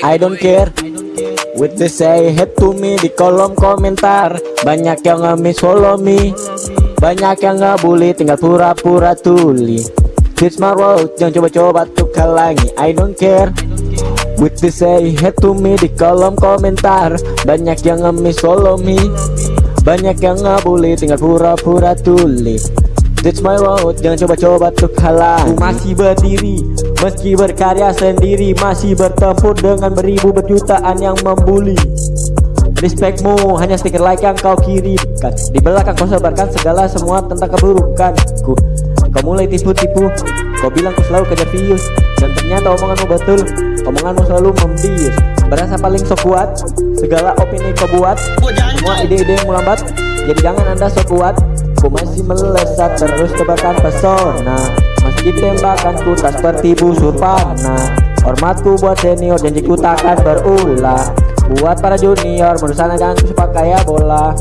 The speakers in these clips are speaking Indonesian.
I don't care. With the say hate to me di kolom komentar. Banyak yang ngemis follow me. Banyak yang ngebully tinggal pura-pura tuli. This my road jangan coba-coba tuh halangi I don't care. With the say hate to me di kolom komentar. Banyak yang ngemis follow me. Banyak yang ngebully tinggal pura-pura tuli That's my road, jangan coba-coba tuh halang Ku masih berdiri, meski berkarya sendiri Masih bertempur dengan beribu berjutaan yang membuli. Respectmu hanya stiker like yang kau kirimkan. Di belakang kau sebarkan segala semua tentang keburukanku Kau mulai tipu-tipu, kau bilang kau selalu kejar views Dan ternyata omonganmu betul, omonganmu selalu membius Berasa paling so kuat, segala opini kau buat. Semua ide-idemu lambat, jadi jangan anda so kuat Ku masih melesat terus tebakan pesona. Meski tembakan ku tak seperti busur panah. Hormatku buat senior janjiku takkan berulah. Buat para junior menurut sana jangan ku kayak bola.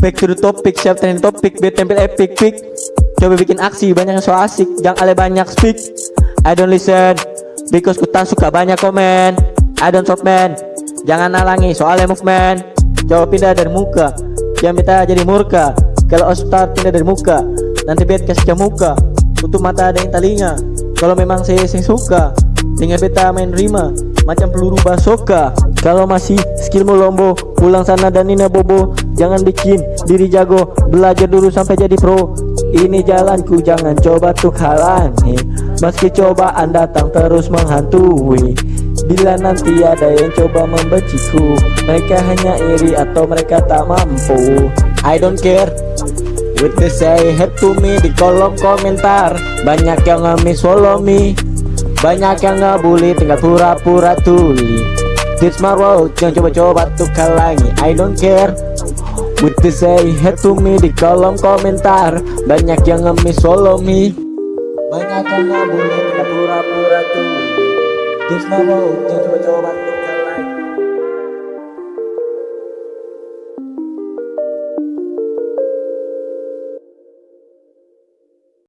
Back to the topic, siap trending topik, biar tempel epic pick Coba bikin aksi, banyak yang so asik, jangan ale banyak speak. I don't listen, because ku tak suka banyak komen. I don't stop man, jangan halangi soalnya movement. Coba pindah dari muka, jangan minta jadi murka. Kalau start pindah dari muka, nanti bet kasih muka. Tutup mata yang telinga, kalau memang saya sing suka Tinggal beta main rima, macam peluru basoka. Kalau masih skillmu lombo, pulang sana dan nina bobo. Jangan bikin diri jago Belajar dulu sampai jadi pro Ini jalanku jangan coba tuh halangi. Meski cobaan datang terus menghantui. Bila nanti ada yang coba membenciku Mereka hanya iri atau mereka tak mampu. I don't care. With the say hate to me di kolom komentar. Banyak yang ngemis follow me. Banyak yang ngebully tinggal pura-pura tuli. This my road jangan coba-coba tuh halangi. I don't care With the say hate to me di kolom komentar. Banyak yang ngemis follow me. Banyak yang ngebully tinggal pura-pura This my road jangan coba-coba tuh